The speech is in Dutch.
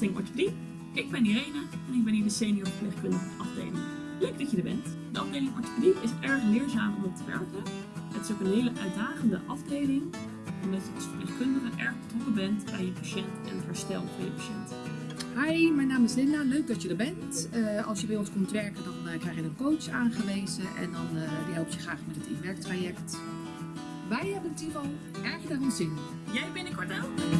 afdeling orthopedie. Ik ben Irene en ik ben hier de senior verpleegkundige afdeling. Leuk dat je er bent. De afdeling orthopedie is erg leerzaam om te werken. Het is ook een hele uitdagende afdeling, omdat je als verpleegkundige erg betrokken bent bij je patiënt en het herstel van je patiënt. Hi, mijn naam is Linda. Leuk dat je er bent. Eh, als je bij ons komt werken, dan eh, krijg je een coach aangewezen en dan, eh, die helpt je graag met het inwerktraject. Wij hebben het hier erg naar ons zin. Jij binnenkort ook?